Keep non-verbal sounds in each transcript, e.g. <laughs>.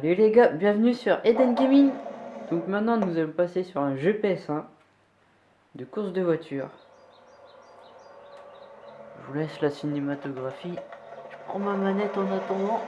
Salut les gars, bienvenue sur Eden Gaming. Donc maintenant nous allons passer sur un jeu PS1 de course de voiture. Je vous laisse la cinématographie. Je prends ma manette en attendant.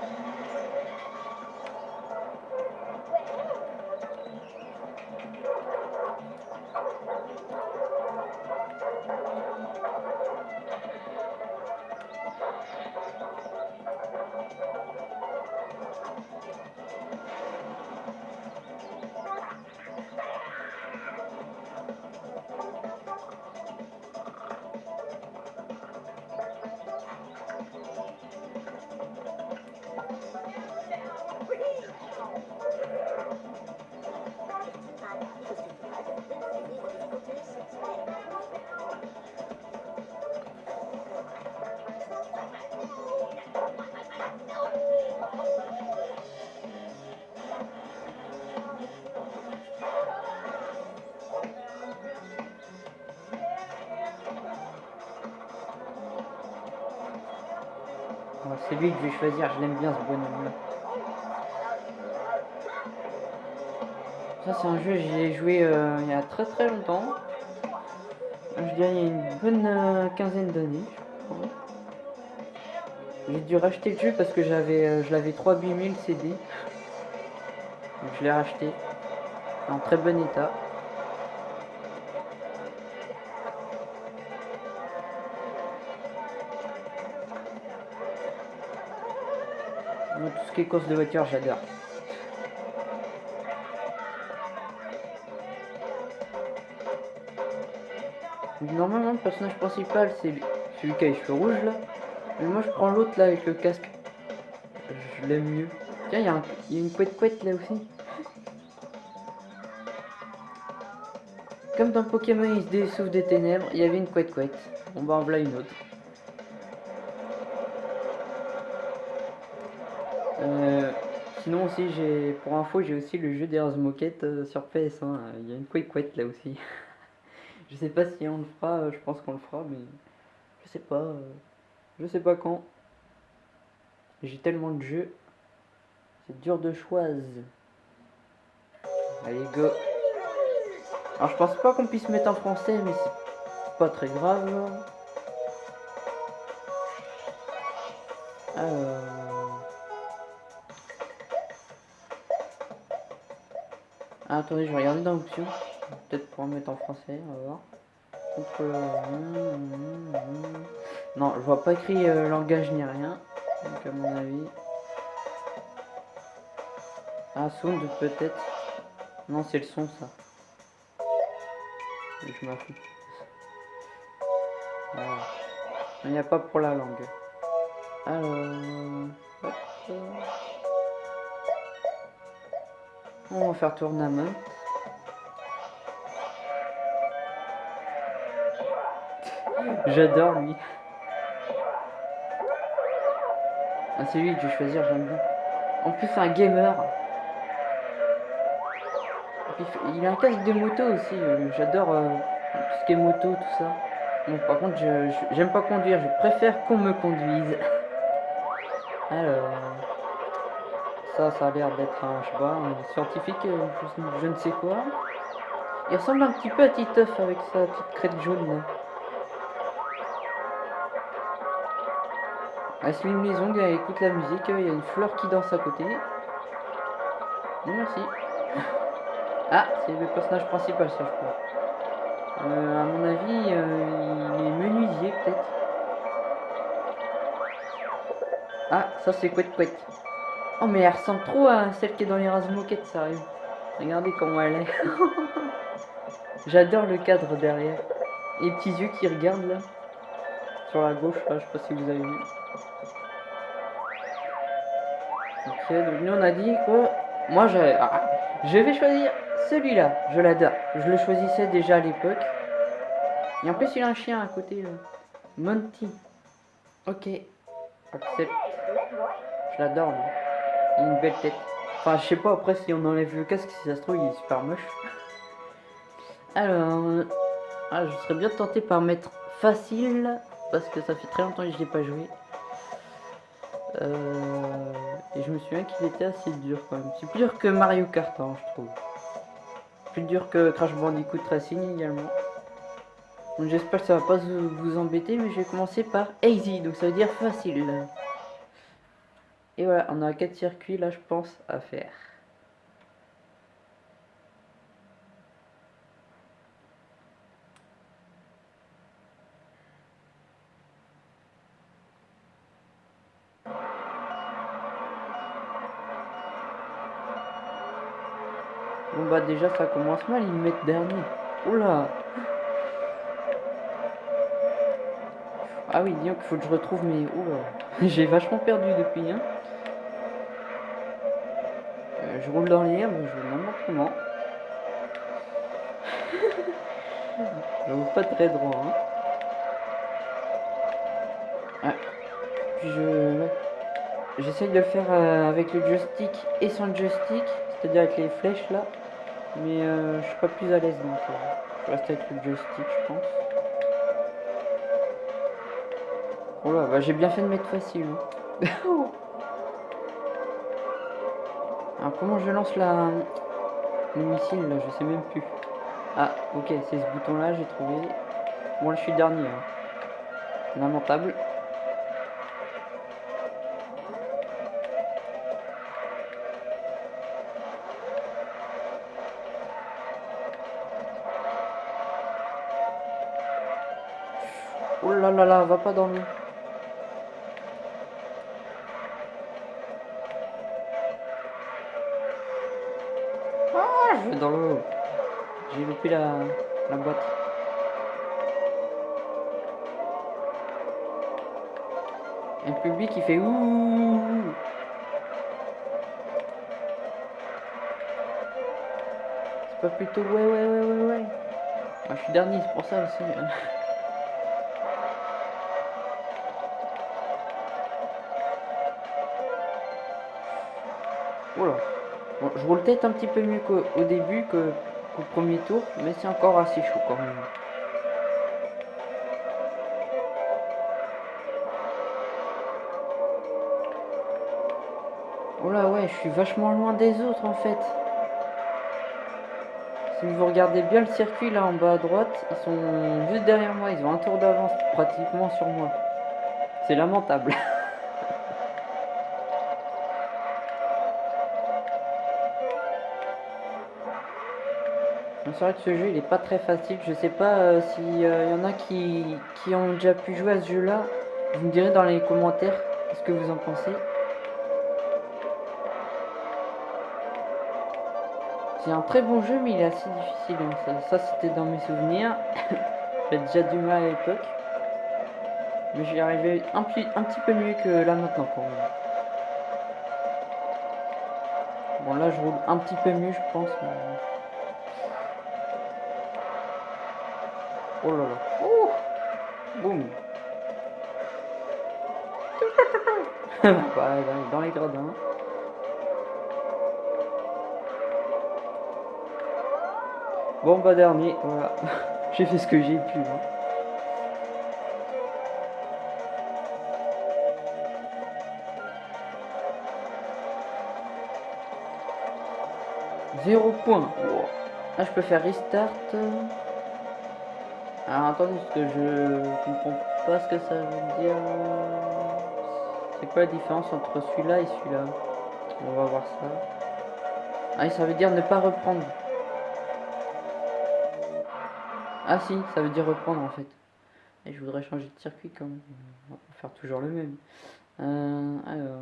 C'est lui que je vais choisir, je l'aime bien ce bonhomme là. Ça c'est un jeu, j'y ai joué euh, il y a très très longtemps. Je dirais il y a une bonne euh, quinzaine d'années, J'ai dû racheter le jeu parce que euh, je l'avais 3000 CD. Donc je l'ai racheté. En très bon état. Tout ce qui est course de voiture, j'adore. Normalement, le personnage principal, c'est celui qui a les cheveux rouges, là. Mais moi, je prends l'autre, là, avec le casque. Je l'aime mieux. Tiens, il y, a une couette couette, là, aussi. Comme dans Pokémon, se dessouffle des ténèbres, il y avait une couette couette. On va en voilà une autre. Sinon aussi j'ai pour info j'ai aussi le jeu d'Earth Moquette euh, sur PS1 il y a une quête là aussi. <laughs> Je sais pas si on le fera euh, je pense qu'on le fera mais je sais pas je sais pas quand. J'ai tellement de jeux. C'est dur de choisir allez go. Alors je pense pas qu'on puisse mettre en français mais c'est pas très grave Ah, attendez, je vais regarder dans l'option. Peut-être pour mettre en français, on va voir. Non, je vois pas écrit euh, langage ni rien. Donc à mon avis. Ah, sound peut-être. Non, c'est le son ça. Je m'en fous. Il n'y a pas pour la langue. Alors... On va faire tournament. J'adore lui. Ah, c'est lui que je choisir, j'aime bien. En plus, c'est un gamer. Il a un casque de moto aussi. Euh, j'adore euh, tout ce qui est moto, tout ça. Bon, par contre, j'aime pas conduire. Je préfère qu'on me conduise. <laughs> Alors ça, a l'air d'être un, je sais pas, un scientifique, euh, je, ne sais quoi. Il ressemble un petit peu à Titeuf avec sa petite crête jaune. Elle se une maison, elle écoute la musique, il y a une fleur qui danse à côté. merci. <laughs> Ah, c'est le personnage principal, ça, je crois. Euh, à mon avis, euh, il est menuisier, peut-être. Ah, ça, c'est Couette Couette. Oh mais elle ressemble trop à celle qui est dans les rases moquettes, sérieux. Regardez comment elle est. <laughs> J'adore le cadre derrière. les petits yeux qui regardent là. Sur la gauche, là, je sais pas si vous avez vu. Ok, donc nous on a dit quoi Moi je... Ah, je vais choisir celui-là. Je l'adore. Je le choisissais déjà à l'époque. Et en plus il a un chien à côté là. Monty. Ok. Accepte. Je l'adore une belle tête. Enfin, je sais pas après si on enlève le casque, si ça se trouve, il est super moche. Alors, ah, je serais bien tenté par mettre facile, parce que ça fait très longtemps que je l'ai pas joué. Euh, et je me souviens qu'il était assez dur quand même. C'est plus dur que Mario Kart, hein, je trouve. Plus dur que Crash Bandicoot Racing également. J'espère que ça va pas vous embêter, mais je vais commencer par easy, donc ça veut dire facile. Et voilà, on a quatre circuits là, je pense, à faire. Bon bah déjà ça commence mal, ils me mettent dernier. Oula Ah oui, disons qu'il faut que je retrouve mes... Oula <laughs> J'ai vachement perdu depuis, hein. Je roule dans l'air, mais je roule n'importe comment. je roule pas très droit, hein. Ah. Je... J'essaye de le faire euh, avec le joystick et sans joystick, c'est-à-dire avec les flèches là. Mais euh, je suis pas plus à l'aise donc euh, je reste avec le joystick je pense. Oh là, bah, j'ai bien fait de mettre facile. Hein. <laughs> Alors comment je lance la le missile là, je sais même plus. Ah ok, c'est ce bouton là, j'ai trouvé. Bon là je suis dernier. Hein. Lamentable. Oh là là là, va pas dans. Dans l'eau. J'ai loupé la, la boîte. Un public qui fait ouh. C'est pas plutôt ouais ouais ouais ouais ouais. Moi, je suis dernier, c'est pour ça aussi. <laughs> Voilà. Je roule peut-être un petit peu mieux qu'au début, qu'au premier tour, mais c'est encore assez chaud quand même. Oh là ouais, je suis vachement loin des autres en fait. Si vous regardez bien le circuit là en bas à droite, ils sont juste derrière moi, ils ont un tour d'avance pratiquement sur moi. C'est lamentable. <laughs> C'est vrai que ce jeu il est pas très facile. Je sais pas euh, s'il euh, y en a qui, qui ont déjà pu jouer à ce jeu là. Vous me direz dans les commentaires ce que vous en pensez. C'est un très bon jeu mais il est assez difficile. Hein. Ça, c'était dans mes souvenirs. <coughs> J'avais déjà du mal à l'époque. Mais j'y arrivais un, un petit peu mieux que là maintenant pour moi. Bon là je roule un petit peu mieux je pense. Oh là là. Oh Boum bah, dans les gradins. Bon bah dernier, voilà. <laughs> j'ai fait ce que j'ai pu. Hein. Zéro point. Je peux faire restart. Alors attendez, parce que je comprends pas ce que ça veut dire. C'est quoi la différence entre celui-là et celui-là? On va voir ça. Ah, ça veut dire ne pas reprendre. Ah si, ça veut dire reprendre en fait. Et je voudrais changer de circuit comme On va faire toujours le même. Euh, alors...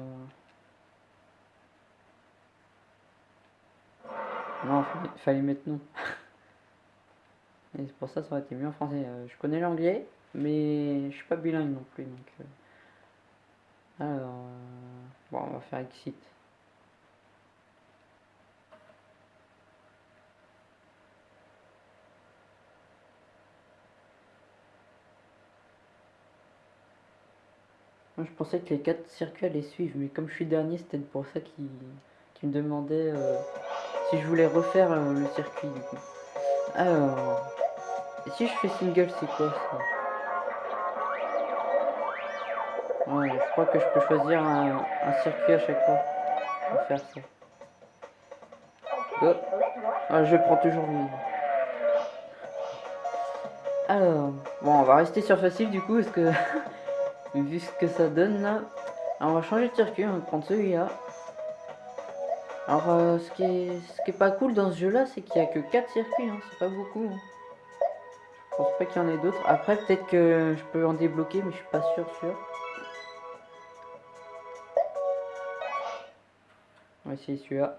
Non, il fallait mettre non. <laughs> Et c'est pour ça ça aurait été mieux en français. Euh, je connais l'anglais, mais je suis pas bilingue non plus. Donc, euh. Alors, euh, bon, on va faire exit. Moi, je pensais que les quatre circuits allaient suivre, mais comme je suis dernier, c'était pour ça qu'ils me demandaient si je voulais refaire le circuit. Alors si je fais single, c'est quoi ça Ouais, je crois que je peux choisir un, un circuit à chaque fois pour faire ça. Oh. Ah, je prends toujours lui. Alors, bon, on va rester sur facile du coup, parce que <laughs> vu ce que ça donne là, Alors, on va changer de circuit, on va prendre celui-là. Alors, euh, ce, qui est, ce qui est pas cool dans ce jeu là, c'est qu'il y a que 4 circuits, hein, c'est pas beaucoup. Hein. Pense pas qu'il y en ait d'autres. Après, peut-être que je peux en débloquer, mais je suis pas sûr, sûr. On va essayer celui-là.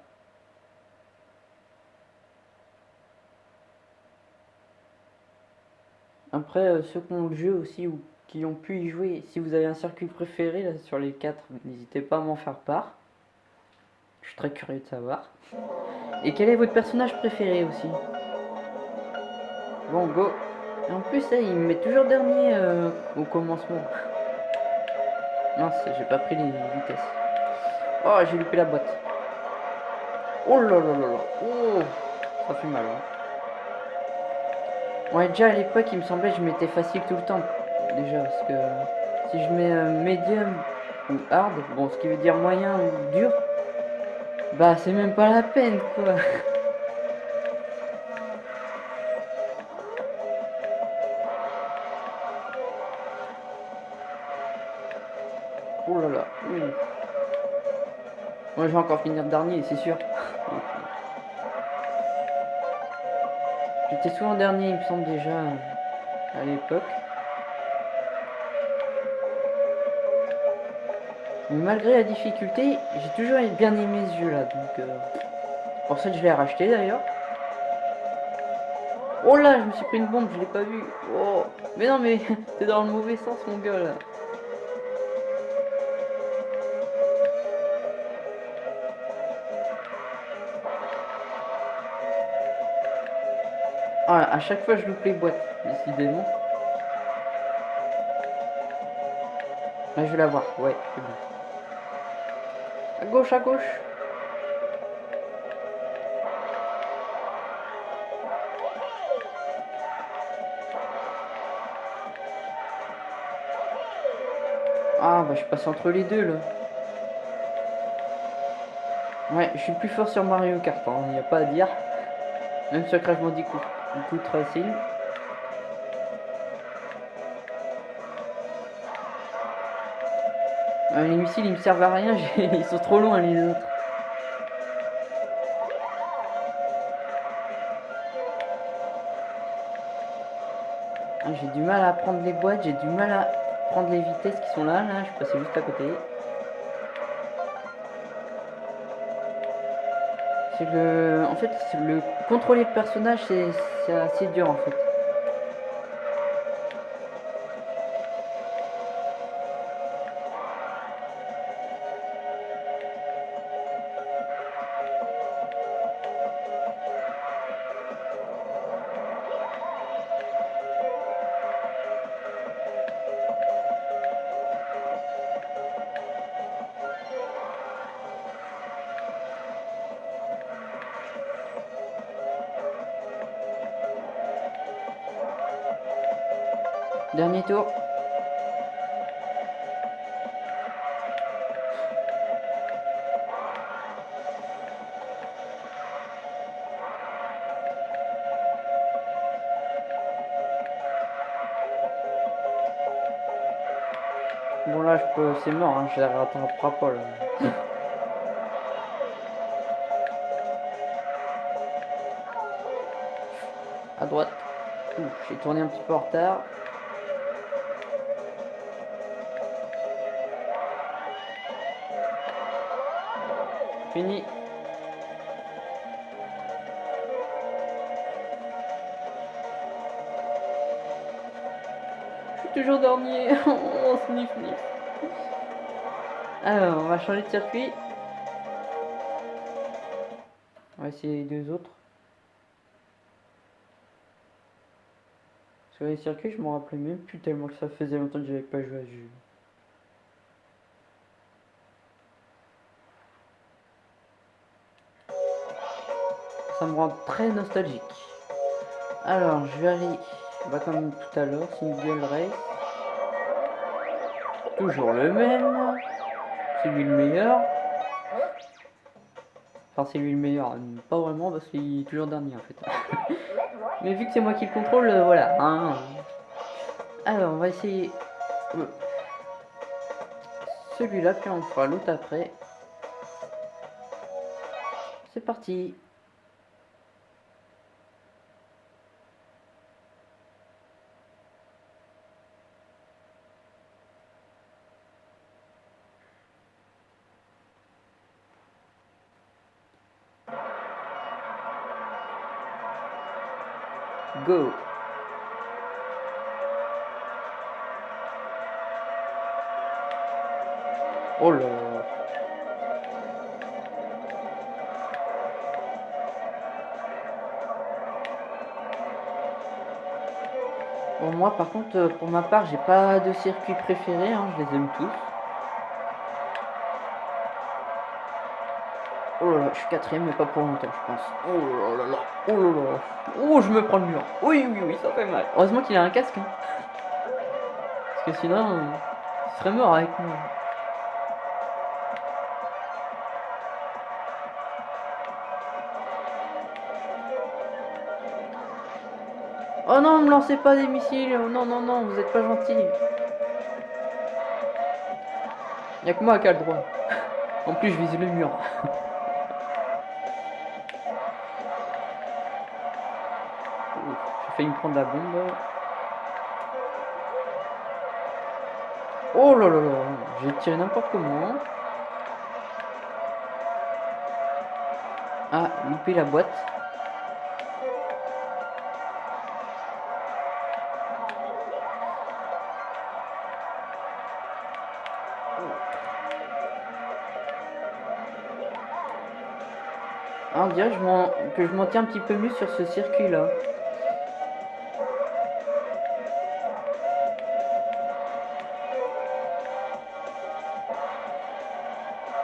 Après, euh, ceux qui ont le jeu aussi ou qui ont pu y jouer, si vous avez un circuit préféré là, sur les quatre, n'hésitez pas à m'en faire part. Je suis très curieux de savoir. Et quel est votre personnage préféré aussi? Bon, go Et en plus, il me met toujours dernier euh, au commencement. Mince, j'ai pas pris les vitesses. Oh, j'ai loupé la boîte. Oh là là là là. Oh, ça fait mal. Hein. Ouais, déjà à l'époque, il me semblait que je mettais facile tout le temps. Déjà, parce que si je mets euh, medium ou hard, bon, ce qui veut dire moyen ou dur, bah c'est même pas la peine, quoi. <laughs> je vais encore finir dernier, c'est sûr. J'étais souvent dernier, il me semble déjà, à l'époque. Mais malgré la difficulté, j'ai toujours bien aimé ce jeu là, donc euh, pour ça que je l'ai racheté d'ailleurs. Oh là, je me suis pris une bombe, je l'ai pas vu. Oh, mais non mais <laughs> t'es dans le mauvais sens mon gars là. Ah, à chaque fois je loupe les boîtes, décidément. Là, je vais la voir, ouais, c'est bon. À gauche, à gauche. Ah, bah je passe entre les deux, là. Ouais, je suis plus fort sur Mario Kart, il hein, n'y a pas à dire. Même sur Crash Bandicoot coup tracing. Euh, les missiles ils me servent à rien, <laughs> ils sont trop loin les autres. Ah, j'ai du mal à prendre les boîtes, j'ai du mal à prendre les vitesses qui sont là, là, je suis passé juste à côté. En fait, le contrôler le personnage, c'est assez dur en fait. Dernier tour. Bon là je peux c'est mort hein, je les rattraperai pas là. à droite. J'ai tourné un petit peu en retard. Fini. Je suis toujours dernier. <laughs> oh, sniff, sniff. Alors, on va changer de circuit. On va essayer les deux autres. Sur les circuits, je m'en rappelais même plus tellement que ça faisait longtemps que j'avais pas joué à ce. Ça me rend très nostalgique. Alors, je vais aller, bah, comme tout à l'heure, single race. Toujours le même. C'est lui le meilleur. Enfin, c'est lui le meilleur. Pas vraiment parce qu'il est toujours dernier en fait. <laughs> Mais vu que c'est moi qui le contrôle, euh, voilà. Hein. Alors, on va essayer euh, celui-là, puis on fera l'autre après. C'est parti. Oh là là. Bon, moi par contre, euh, pour ma part, j'ai pas de circuit préféré, hein, je les aime tous. Oh là là, je suis quatrième, mais pas pour longtemps, je pense. Oh là là là, oh là là. Oh, je me prends le mur. Oui, oui, oui, ça fait mal. Heureusement qu'il a un casque. hein. Parce que sinon, euh, il serait mort avec moi. Oh non, me lancez pas des missiles. Oh non, non, non, vous êtes pas gentil. Y'a que moi qui a le droit. En plus, je vise le mur. J'ai failli me prendre la bombe. Oh là là là, j'ai tiré n'importe comment. Ah, loupé la boîte. Que je m'en- tiens un petit peu mieux sur ce circuit là.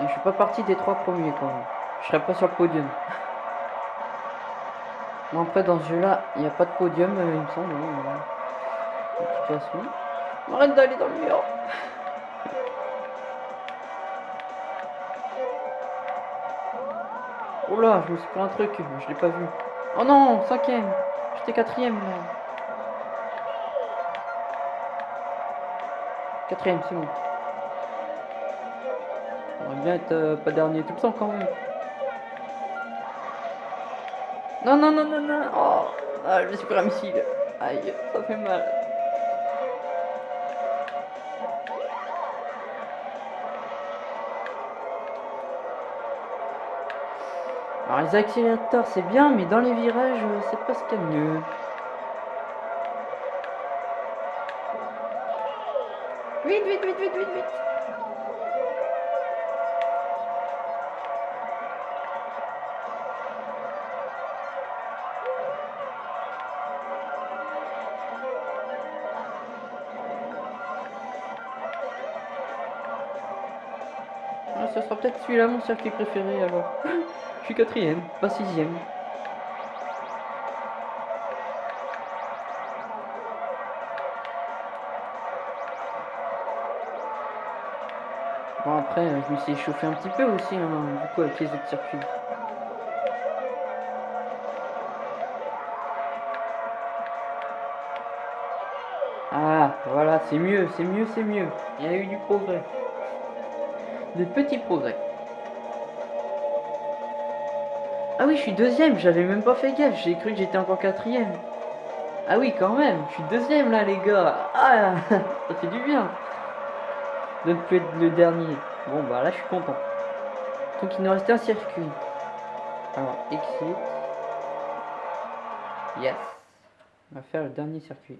Et je suis pas parti des trois premiers quand même. Je serais pas sur le podium. Bon après dans ce jeu là, il n'y a pas de podium euh, il me semble. de toute façon. Arrête d'aller dans le mur. Oh là, je me suis pris un truc, je l'ai pas vu. Oh non, cinquième. J'étais quatrième. Quatrième, c'est bon. J'aimerais bien être euh, pas dernier tout le temps quand même. Non, non, non, non, non. Oh, ah, je me suis pris missile. Aïe, ça fait mal. Les accélérateurs c'est bien, mais dans les virages euh, c'est pas ce qu'il y a de mieux. Vite, vite, vite, vite, vite, vite. Celui-là mon circuit préféré alors. Je suis quatrième, pas sixième. Bon après, je me suis échauffé un petit peu aussi, hein, du coup avec les autres circuits. Ah, voilà, c'est mieux, c'est mieux, c'est mieux. Il y a eu du progrès. De petits progrès. Ah oui, je suis deuxième, j'avais même pas fait gaffe, j'ai cru que j'étais encore quatrième. Ah oui, quand même, je suis deuxième là, les gars. Ah, <laughs> ça fait du bien. De ne plus être le dernier. Bon, bah là, je suis content. Donc, il nous restait un circuit. Alors, exit. Yes. On va faire le dernier circuit.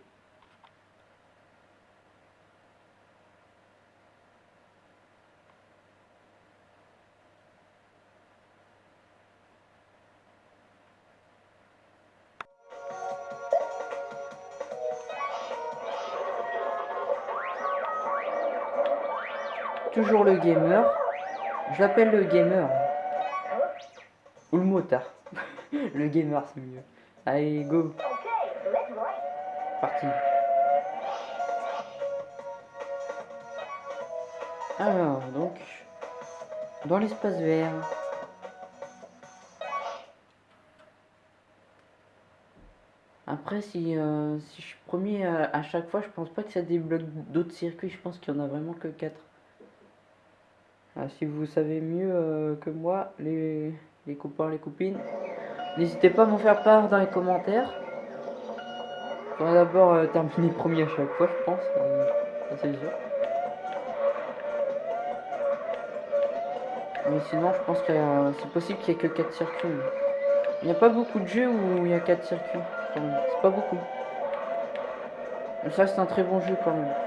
Toujours le gamer. Je l'appelle le gamer. Ou le motard. <laughs> le gamer, c'est mieux. Allez, go. Parti. Alors, donc, dans l'espace vert. Après, si, euh, je suis premier à, chaque fois, je pense pas que ça débloque d'autres circuits. Je pense qu'il y en a vraiment que 4. Ah, si vous savez mieux euh, que moi, les, les copains, les copines, n'hésitez pas à m'en faire part dans les commentaires. On va d'abord euh, terminer <laughs> premier à chaque fois, je pense. c'est sûr. Mais sinon, je pense que c'est possible qu'il n'y ait que 4 circuits. Il n'y a pas beaucoup de jeux où il y a 4 circuits. C'est pas beaucoup. Mais ça, c'est un très bon jeu quand même.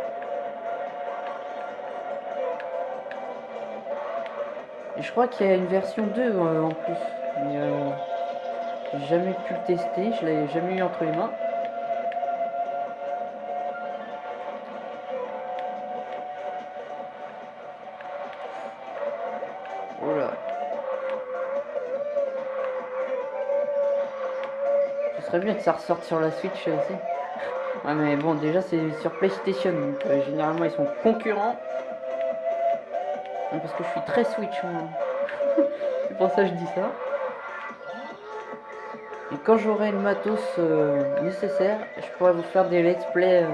Je crois qu'il y a une version 2 euh, en plus. Mais euh, j'ai jamais pu le tester, je l'ai jamais eu entre les mains. bien que ça ressorte sur la Switch aussi. <laughs> Ouais, mais bon, déjà, c'est sur PlayStation, donc euh, généralement, ils sont concurrents. Parce que je suis très Switch, moi. <laughs> c'est pour ça que je dis ça. Et quand j'aurai le matos euh, nécessaire, je pourrais vous faire des let's play euh,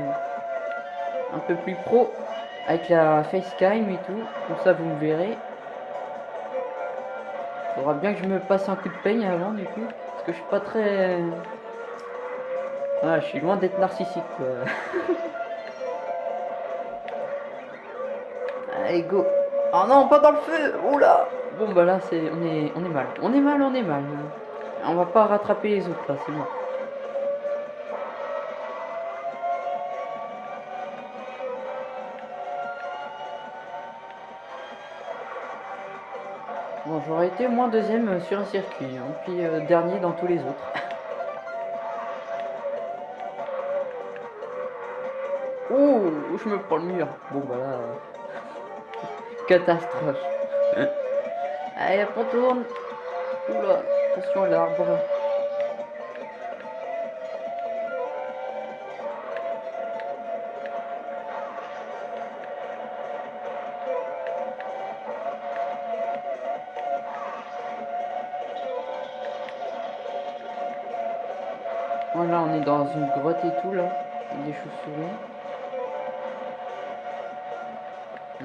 un peu plus pro avec la facecam et tout. Comme ça, vous me verrez. Il faudra bien que je me passe un coup de peigne avant, du coup. Parce que je suis pas très ah, je suis loin d'être narcissique. <laughs> Allez, go. Oh non, pas dans le feu Oula Bon, bah là, c'est... On est... on est mal. On est mal, on est mal. On va pas rattraper les autres, là, c'est bon. Bon, j'aurais été au moins deuxième sur un circuit, hein, puis euh, dernier dans tous les autres. <laughs> Ouh, je me prends le mur. Bon, bah là. Catastrophe. Allez, on tourne. Oula, attention à l'arbre. Voilà, on est dans une grotte et tout là, des chauves-souris.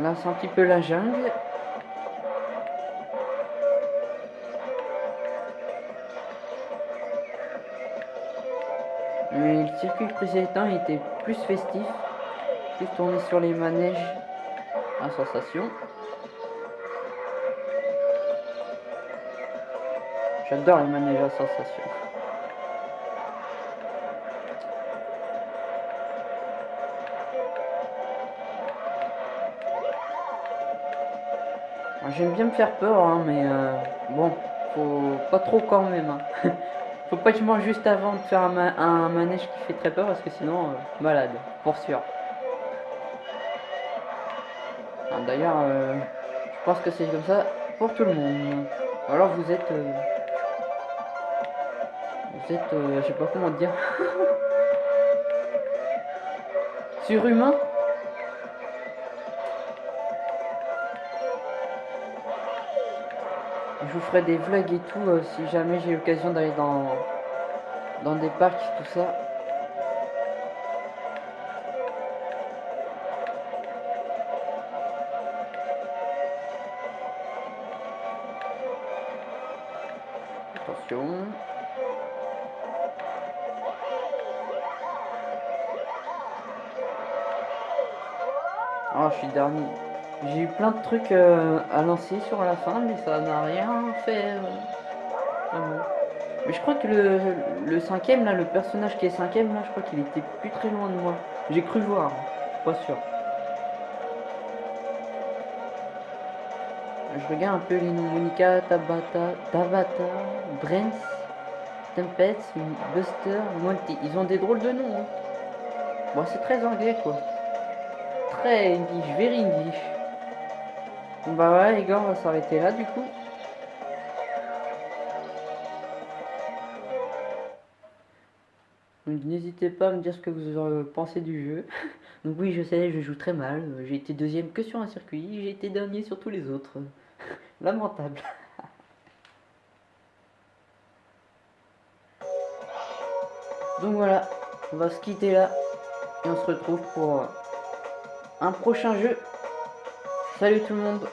Là, c'est un petit peu la jungle. Mais le circuit précédent était plus festif, plus tourné sur les manèges à sensation. J'adore les manèges à sensation. J'aime bien me faire peur, hein, mais euh, bon, faut pas trop quand même. Hein. <laughs> faut pas que je mange juste avant de faire un, manège qui fait très peur, parce que sinon, euh, malade, pour sûr. Ah, d'ailleurs, euh, je pense que c'est comme ça pour tout le monde. Alors vous êtes... vous êtes... je sais pas comment dire. <laughs> Surhumain? Je vous ferai des vlogs et tout euh, si jamais j'ai l'occasion d'aller dans, des parcs, tout ça. Attention. Oh, je suis dernier. J'ai eu plein de trucs euh, à lancer sur la fin, mais ça n'a rien fait. Euh, mais je crois que le, le, cinquième, là, le personnage qui est cinquième, là, je crois qu'il était plus très loin de moi. J'ai cru voir, pas sûr. Je regarde un peu les noms. Monica, Tabata, Tabata, Brent, Tempest, Buster, Monty. Ils ont des drôles de noms. Hein. Bon, c'est très anglais, quoi. Très English, very English. Bah ouais les gars, on va s'arrêter là du coup. N'hésitez pas à me dire ce que vous euh, pensez du jeu. <laughs> Donc oui, je sais, je joue très mal. J'ai été deuxième que sur un circuit, j'ai été dernier sur tous les autres. <laughs> Lamentable. <laughs> Donc voilà, on va se quitter là. Et on se retrouve pour un prochain jeu. Salut tout le monde